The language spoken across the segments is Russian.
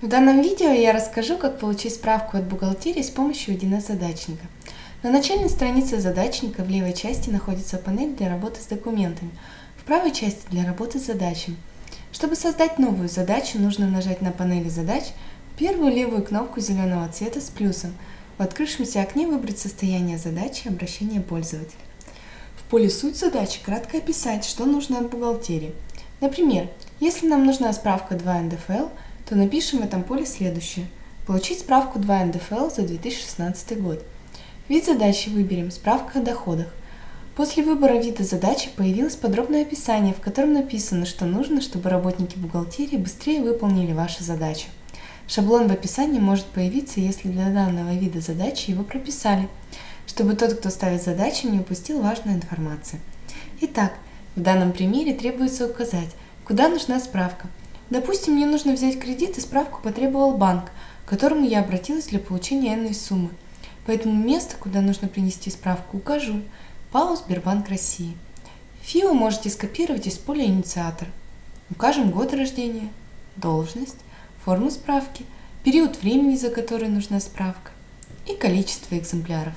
В данном видео я расскажу, как получить справку от бухгалтерии с помощью 1С задачника. На начальной странице задачника в левой части находится панель для работы с документами, в правой части для работы с задачами. Чтобы создать новую задачу, нужно нажать на панели задач первую левую кнопку зеленого цвета с плюсом. В открывшемся окне выбрать состояние задачи и обращение пользователя. В поле «Суть задачи» кратко описать, что нужно от бухгалтерии. Например, если нам нужна справка 2 НДФЛ – то напишем в этом поле следующее. Получить справку 2 НДФЛ за 2016 год. Вид задачи выберем «Справка о доходах». После выбора вида задачи появилось подробное описание, в котором написано, что нужно, чтобы работники бухгалтерии быстрее выполнили вашу задачу. Шаблон в описании может появиться, если для данного вида задачи его прописали, чтобы тот, кто ставит задачу, не упустил важную информацию. Итак, в данном примере требуется указать, куда нужна справка, Допустим, мне нужно взять кредит и справку потребовал банк, к которому я обратилась для получения энной суммы. Поэтому место, куда нужно принести справку, укажу. ПАО Сбербанк России. ФИО можете скопировать из поля «Инициатор». Укажем год рождения, должность, форму справки, период времени, за который нужна справка и количество экземпляров.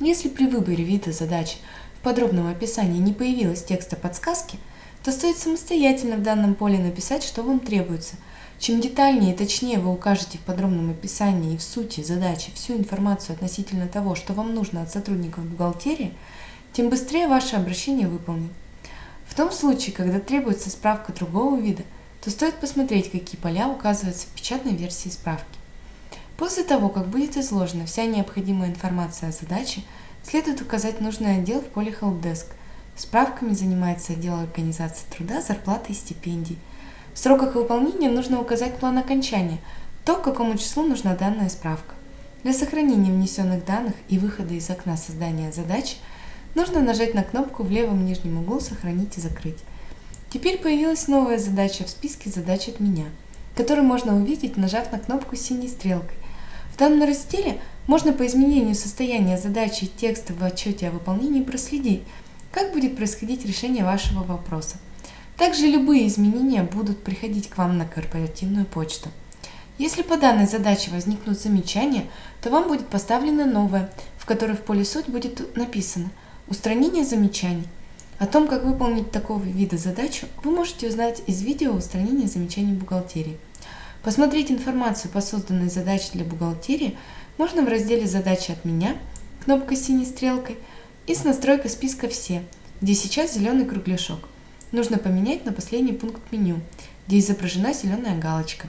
Если при выборе вида задачи в подробном описании не появилось текста подсказки – то стоит самостоятельно в данном поле написать, что вам требуется. Чем детальнее и точнее вы укажете в подробном описании и в сути задачи всю информацию относительно того, что вам нужно от сотрудников бухгалтерии, тем быстрее ваше обращение выполнит. В том случае, когда требуется справка другого вида, то стоит посмотреть, какие поля указываются в печатной версии справки. После того, как будет изложена вся необходимая информация о задаче, следует указать нужный отдел в поле Helpdesk – Справками занимается отдел организации труда, зарплаты и стипендий. В сроках выполнения нужно указать план окончания, то, к какому числу нужна данная справка. Для сохранения внесенных данных и выхода из окна создания задачи нужно нажать на кнопку в левом нижнем углу «Сохранить и закрыть». Теперь появилась новая задача в списке задач от меня, которую можно увидеть, нажав на кнопку синей стрелкой. В данном разделе можно по изменению состояния задачи и текста в отчете о выполнении проследить, как будет происходить решение вашего вопроса. Также любые изменения будут приходить к вам на корпоративную почту. Если по данной задаче возникнут замечания, то вам будет поставлена новая, в которой в поле «Суть» будет написано «Устранение замечаний». О том, как выполнить такого вида задачу, вы можете узнать из видео устранения замечаний бухгалтерии». Посмотреть информацию по созданной задаче для бухгалтерии можно в разделе «Задачи от меня» кнопкой синей стрелкой – и с настройкой списка «Все», где сейчас зеленый кругляшок. Нужно поменять на последний пункт меню, где изображена зеленая галочка.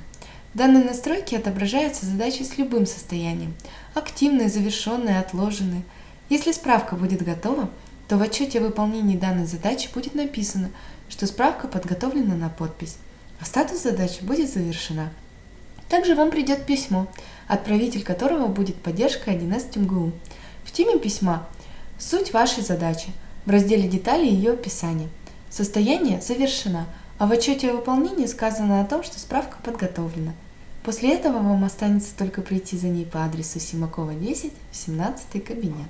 В данной настройке отображаются задачи с любым состоянием – активные, завершенные, отложенные. Если справка будет готова, то в отчете о выполнении данной задачи будет написано, что справка подготовлена на подпись, а статус задачи будет завершена. Также вам придет письмо, отправитель которого будет поддержка 1С МГУ. В теме письма Суть вашей задачи. В разделе «Детали» ее описание. Состояние завершено, а в отчете о выполнении сказано о том, что справка подготовлена. После этого вам останется только прийти за ней по адресу Симакова 10 в 17 кабинет.